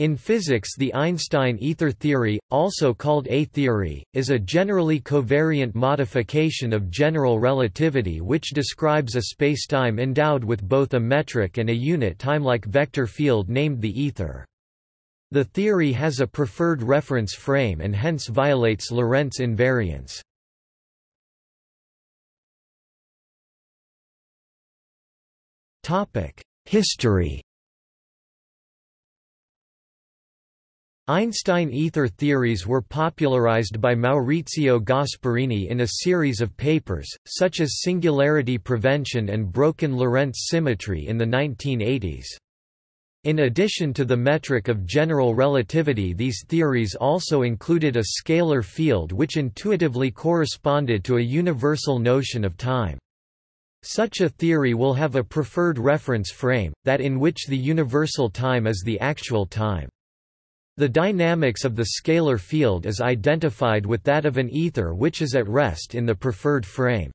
In physics the Einstein ether theory, also called A-theory, is a generally covariant modification of general relativity which describes a spacetime endowed with both a metric and a unit time-like vector field named the ether. The theory has a preferred reference frame and hence violates Lorentz invariance. History Einstein ether theories were popularized by Maurizio Gasparini in a series of papers, such as singularity prevention and broken Lorentz symmetry in the 1980s. In addition to the metric of general relativity these theories also included a scalar field which intuitively corresponded to a universal notion of time. Such a theory will have a preferred reference frame, that in which the universal time is the actual time. The dynamics of the scalar field is identified with that of an ether which is at rest in the preferred frame.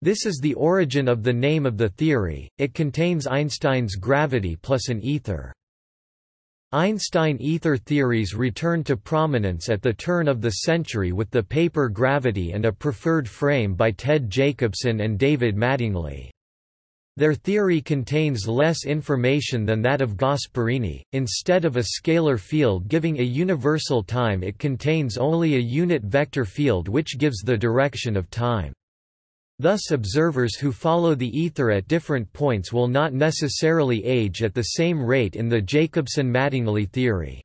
This is the origin of the name of the theory, it contains Einstein's gravity plus an ether. Einstein ether theories returned to prominence at the turn of the century with the paper Gravity and a Preferred Frame by Ted Jacobson and David Mattingly. Their theory contains less information than that of Gasparini, instead of a scalar field giving a universal time it contains only a unit vector field which gives the direction of time. Thus observers who follow the ether at different points will not necessarily age at the same rate in the Jacobson-Mattingly theory.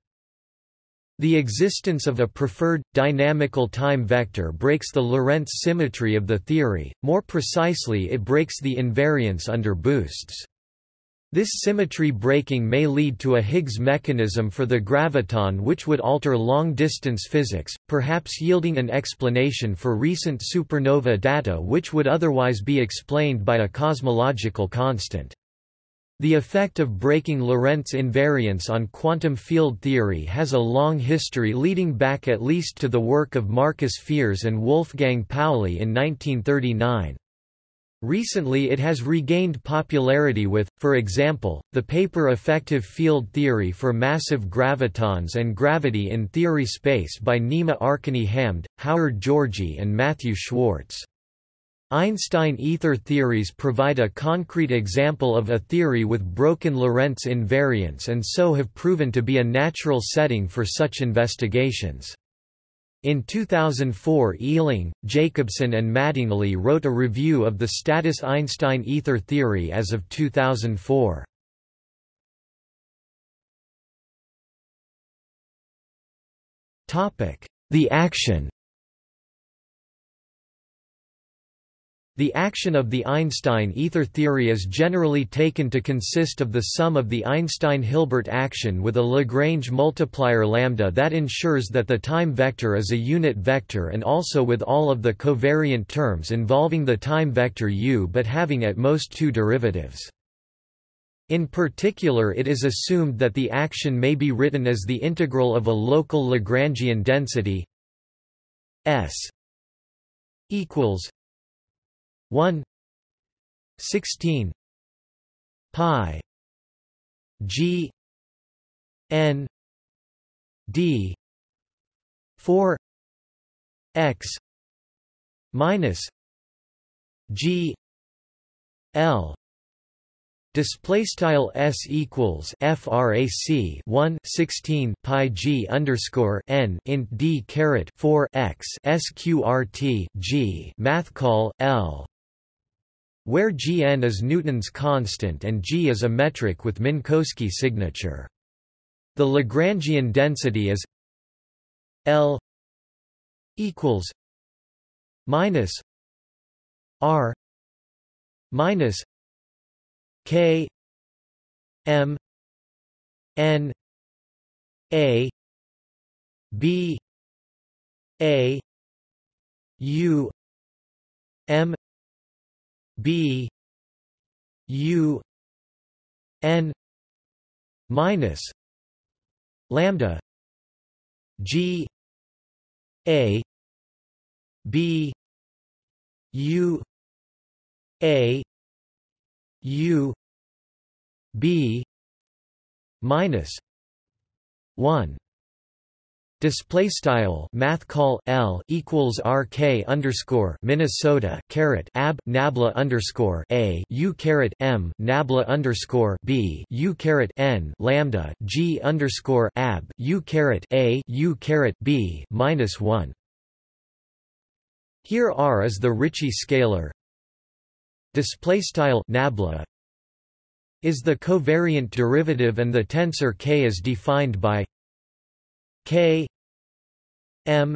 The existence of a preferred, dynamical time vector breaks the Lorentz symmetry of the theory, more precisely it breaks the invariance under boosts. This symmetry breaking may lead to a Higgs mechanism for the graviton which would alter long-distance physics, perhaps yielding an explanation for recent supernova data which would otherwise be explained by a cosmological constant. The effect of breaking Lorentz invariance on quantum field theory has a long history leading back at least to the work of Markus Fierz and Wolfgang Pauli in 1939. Recently it has regained popularity with, for example, the paper Effective Field Theory for Massive Gravitons and Gravity in Theory Space by Nima Arkani-Hamed, Howard Georgi and Matthew Schwartz. Einstein ether theories provide a concrete example of a theory with broken Lorentz invariance and so have proven to be a natural setting for such investigations. In 2004 Eling, Jacobson and Mattingly wrote a review of the status Einstein ether theory as of 2004. The action The action of the Einstein ether theory is generally taken to consist of the sum of the Einstein-Hilbert action with a Lagrange multiplier lambda that ensures that the time vector is a unit vector and also with all of the covariant terms involving the time vector u but having at most two derivatives. In particular it is assumed that the action may be written as the integral of a local Lagrangian density S equals 1 16 pi g n d 4 x minus g l. Display style s equals frac 1 16 pi g underscore n int d caret 4 x sqrt g math call l where Gn is Newton's constant and G is a metric with Minkowski signature. The Lagrangian density is L equals minus R minus K M N A B A U M B U N minus lambda G A B U A U B minus 1 Display style math call L equals RK underscore Minnesota caret ab nabla underscore A U caret M nabla underscore B U caret N lambda G underscore ab U caret A U caret B minus one. Here R is the Ricci scalar. Display style nabla is the covariant derivative and the tensor K is defined by K M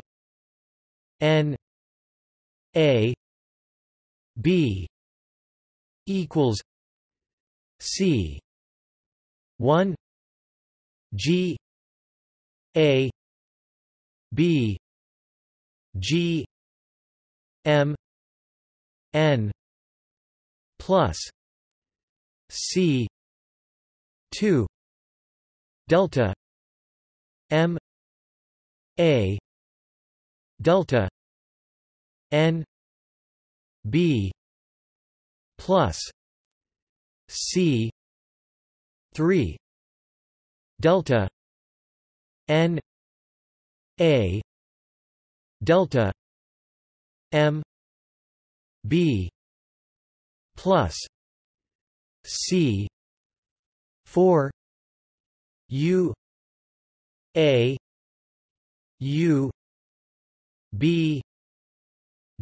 N A B equals C one G A B G M N plus C two delta M A delta n b plus c 3 delta n a delta m b plus c 4 u a u B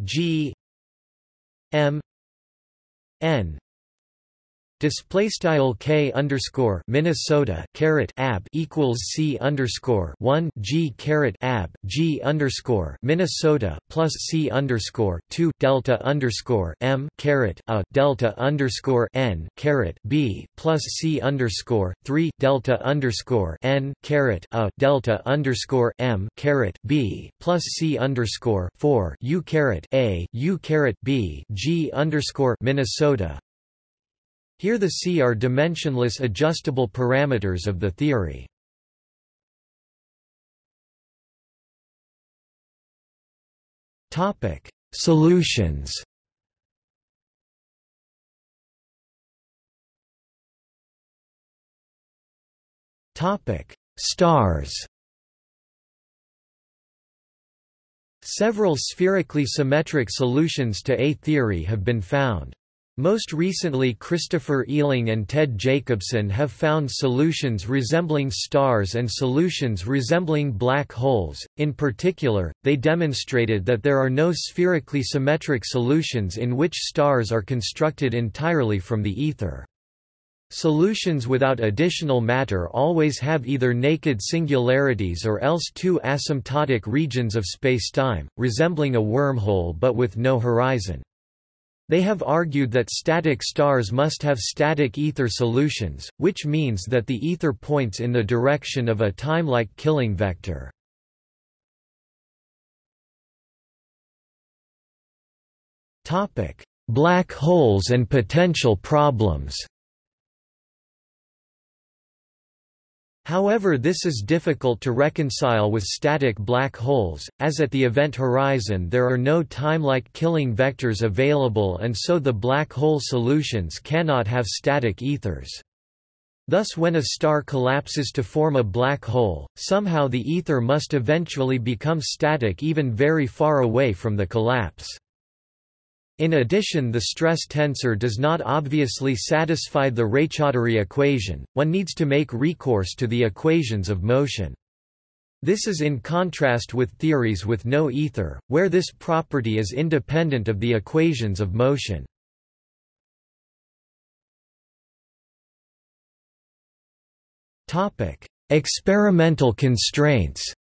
G M N Display style k underscore Minnesota caret ab equals c underscore one g caret ab g underscore Minnesota plus c underscore two delta underscore m caret a delta underscore n caret b plus c underscore three delta underscore n caret a delta underscore m caret b plus c underscore four u caret a u caret b g underscore Minnesota here the C are dimensionless adjustable parameters of the theory. Topic: Solutions. Topic: Stars. Several spherically symmetric solutions to A theory have been found. Most recently Christopher Eling and Ted Jacobson have found solutions resembling stars and solutions resembling black holes. In particular, they demonstrated that there are no spherically symmetric solutions in which stars are constructed entirely from the ether. Solutions without additional matter always have either naked singularities or else two asymptotic regions of spacetime, resembling a wormhole but with no horizon. They have argued that static stars must have static ether solutions, which means that the ether points in the direction of a time-like killing vector. Black holes and potential problems However this is difficult to reconcile with static black holes, as at the event horizon there are no time-like killing vectors available and so the black hole solutions cannot have static ethers. Thus when a star collapses to form a black hole, somehow the ether must eventually become static even very far away from the collapse. In addition the stress tensor does not obviously satisfy the Raychaudhuri equation, one needs to make recourse to the equations of motion. This is in contrast with theories with no ether, where this property is independent of the equations of motion. Experimental constraints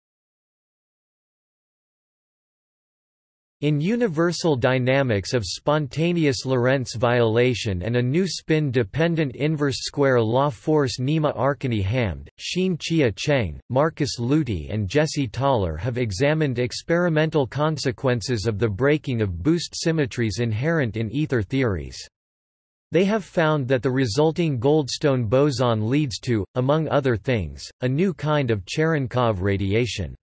In universal dynamics of spontaneous Lorentz violation and a new spin-dependent inverse square law force Nima Arkani-Hamed, Xin Chia Cheng, Markus Luty and Jesse Thaler have examined experimental consequences of the breaking of boost symmetries inherent in ether theories. They have found that the resulting Goldstone boson leads to, among other things, a new kind of Cherenkov radiation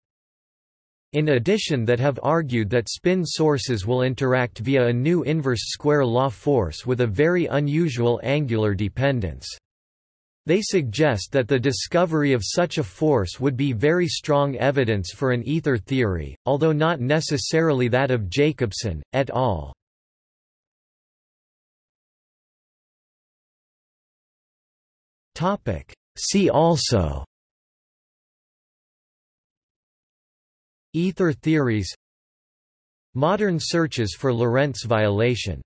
in addition that have argued that spin sources will interact via a new inverse square law force with a very unusual angular dependence. They suggest that the discovery of such a force would be very strong evidence for an ether theory, although not necessarily that of Jacobson, et al. See also Ether theories Modern searches for Lorentz violation